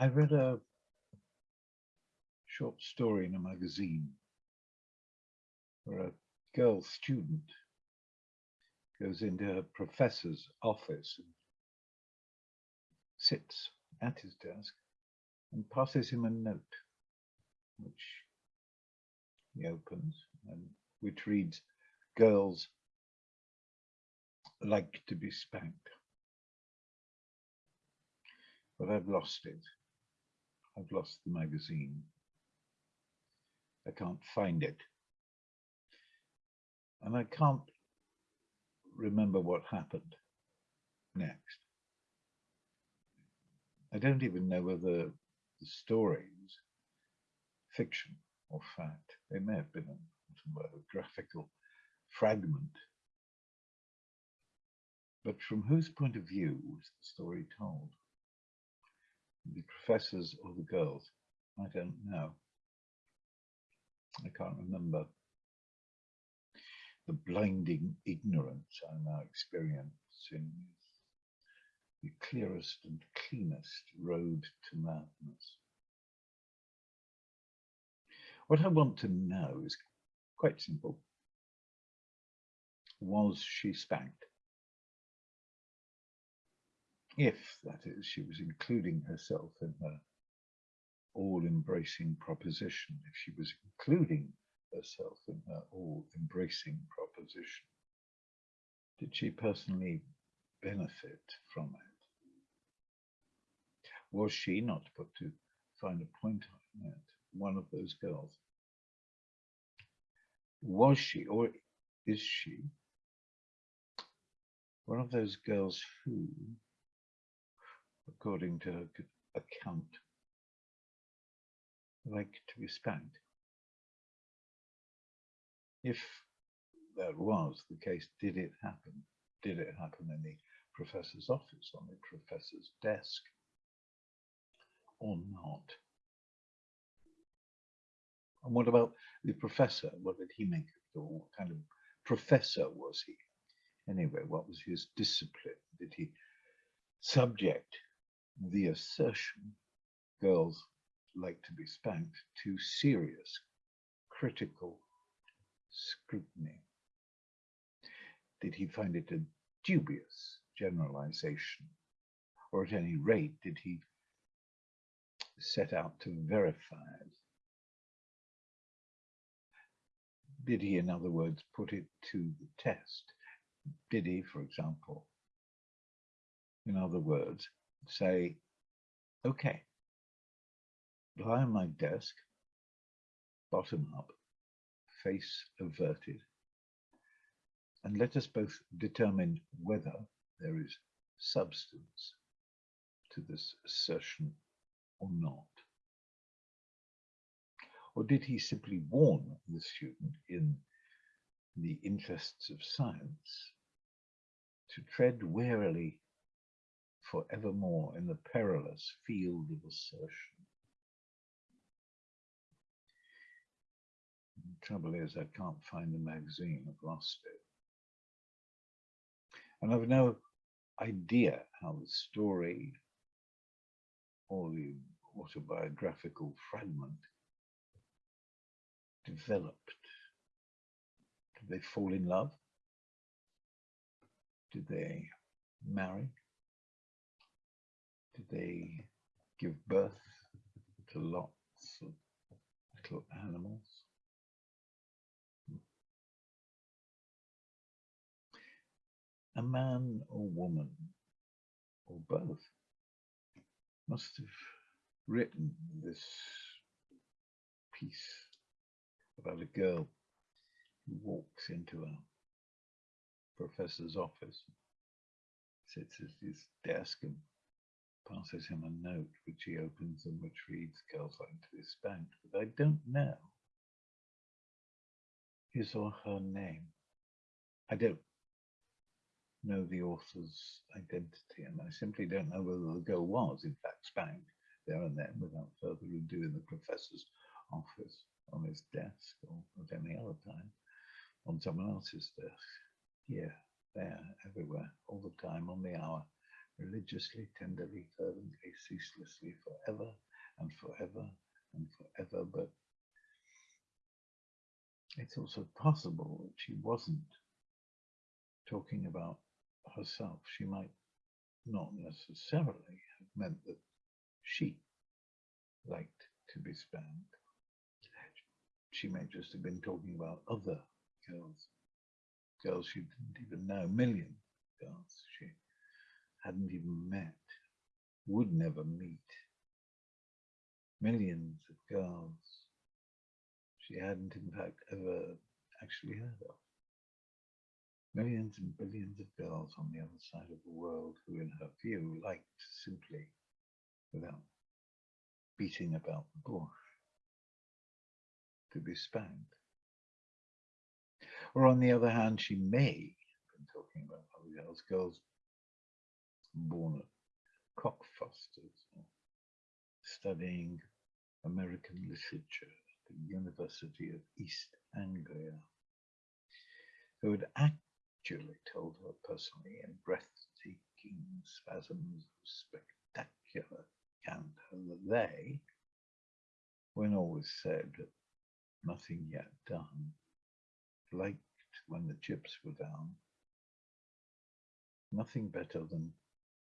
I read a short story in a magazine where a girl student goes into her professor's office and sits at his desk and passes him a note, which he opens and which reads, girls like to be spanked. But I've lost it. I've lost the magazine. I can't find it. And I can't remember what happened next. I don't even know whether the stories fiction or fact. They may have been a graphical fragment. But from whose point of view was the story told? The professors or the girls? I don't know. I can't remember. The blinding ignorance I now experience in the clearest and cleanest road to madness. What I want to know is quite simple. Was she spanked? If, that is, she was including herself in her all-embracing proposition, if she was including herself in her all-embracing proposition, did she personally benefit from it? Was she, not put to find a point on it, one of those girls? Was she, or is she, one of those girls who, according to her account, like to be spanked? If that was the case, did it happen? Did it happen in the professor's office, on the professor's desk, or not? And what about the professor? What did he make of it? What kind of professor was he? Anyway, what was his discipline? Did he subject the assertion girls like to be spanked to serious critical scrutiny? Did he find it a dubious generalization? Or at any rate, did he set out to verify it? Did he, in other words, put it to the test? Did he, for example, in other words, say, okay, lie on my desk, bottom up, face averted, and let us both determine whether there is substance to this assertion or not. Or did he simply warn the student in the interests of science to tread warily forevermore in the perilous field of assertion? The trouble is, I can't find the magazine. I've lost it. And I've no idea how the story or the autobiographical fragment developed. Did they fall in love? Did they marry? They give birth to lots of little animals? A man or woman, or both, must have written this piece about a girl who walks into a professor's office, sits at his desk and passes him a note which he opens and which reads girls like to be spanked, but I don't know his or her name. I don't know the author's identity and I simply don't know whether the girl was in fact spanked there and then without further ado in the professor's office on his desk or at any other time on someone else's desk. Here, there, everywhere, all the time, on the hour, religiously, tenderly, fervently, ceaselessly, forever and forever and forever. But it's also possible that she wasn't talking about herself. She might not necessarily have meant that she liked to be spanked. She may just have been talking about other girls, girls she didn't even know, million girls she hadn't even met, would never meet, millions of girls she hadn't in fact ever actually heard of. Millions and billions of girls on the other side of the world who, in her view, liked simply, without beating about the bush, to be spanked. Or on the other hand, she may have been talking about other girls, girls born at Cockfosters, studying American literature at the University of East Anglia, who had actually told her personally in breathtaking spasms of spectacular candor that they, when all was said, nothing yet done, liked when the chips were down, nothing better than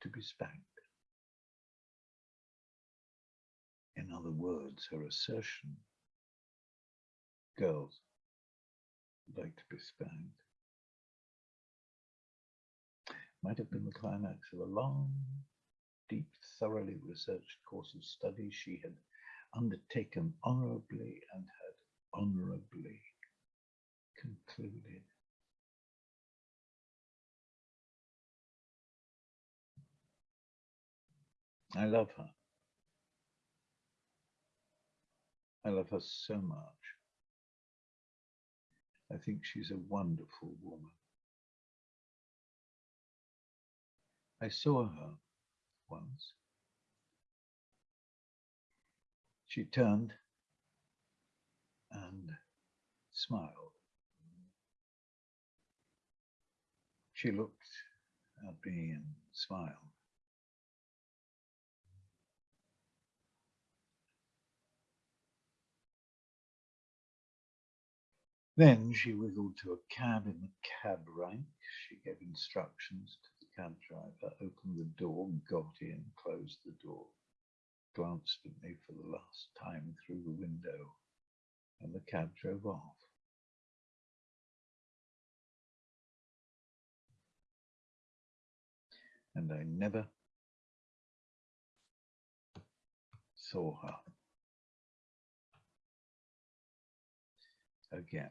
to be spanked. In other words, her assertion, girls like to be spanked, might have been the climax of a long, deep, thoroughly researched course of study she had undertaken honorably and had honorably concluded. I love her. I love her so much. I think she's a wonderful woman. I saw her once. She turned and smiled. She looked at me and smiled. Then she wiggled to a cab in the cab rank. She gave instructions to the cab driver, opened the door, got in, closed the door, glanced at me for the last time through the window, and the cab drove off. And I never saw her again.